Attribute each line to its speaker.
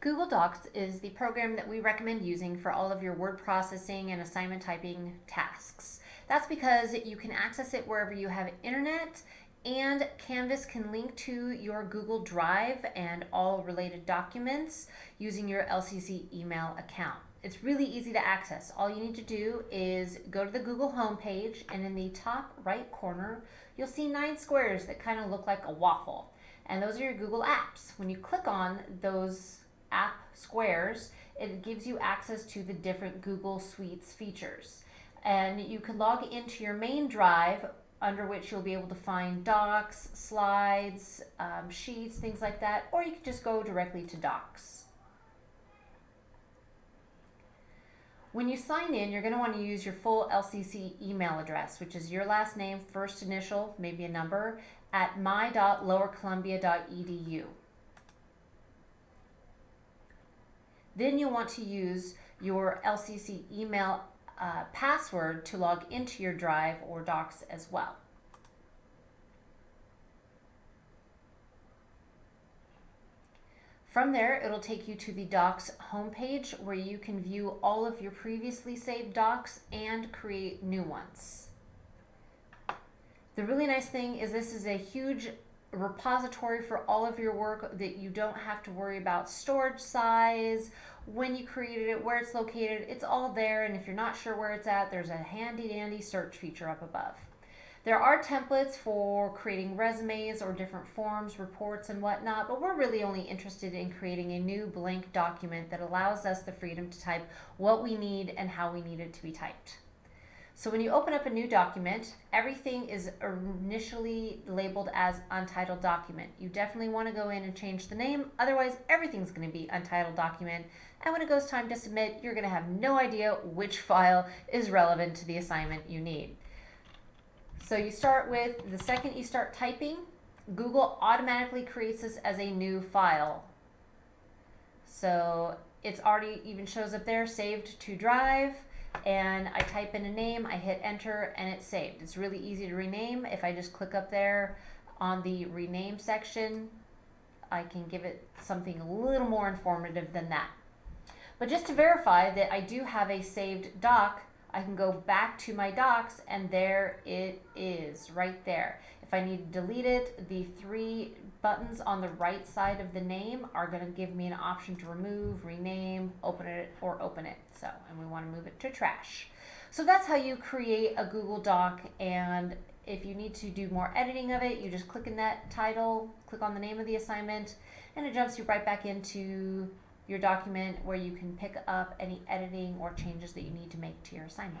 Speaker 1: Google Docs is the program that we recommend using for all of your word processing and assignment typing tasks. That's because you can access it wherever you have internet and Canvas can link to your Google Drive and all related documents using your LCC email account. It's really easy to access. All you need to do is go to the Google homepage and in the top right corner, you'll see nine squares that kind of look like a waffle. And those are your Google apps. When you click on those app squares, it gives you access to the different Google Suites features. And you can log into your main drive under which you'll be able to find docs, slides, um, sheets, things like that, or you can just go directly to docs. When you sign in, you're going to want to use your full LCC email address, which is your last name, first initial, maybe a number, at my.lowercolumbia.edu. Then you'll want to use your LCC email uh, password to log into your Drive or Docs as well. From there, it'll take you to the Docs homepage where you can view all of your previously saved docs and create new ones. The really nice thing is this is a huge repository for all of your work that you don't have to worry about storage size, when you created it, where it's located. It's all there, and if you're not sure where it's at, there's a handy dandy search feature up above. There are templates for creating resumes or different forms, reports, and whatnot, but we're really only interested in creating a new blank document that allows us the freedom to type what we need and how we need it to be typed. So when you open up a new document, everything is initially labeled as untitled document. You definitely want to go in and change the name, otherwise everything's going to be untitled document. And when it goes time to submit, you're going to have no idea which file is relevant to the assignment you need. So you start with, the second you start typing, Google automatically creates this as a new file. So it's already even shows up there, saved to drive, and I type in a name, I hit enter, and it's saved. It's really easy to rename. If I just click up there on the rename section, I can give it something a little more informative than that. But just to verify that I do have a saved doc, I can go back to my docs and there it is right there. If I need to delete it, the three buttons on the right side of the name are going to give me an option to remove, rename, open it, or open it. So, and we want to move it to trash. So that's how you create a Google Doc and if you need to do more editing of it, you just click in that title, click on the name of the assignment, and it jumps you right back into your document where you can pick up any editing or changes that you need to make to your assignment.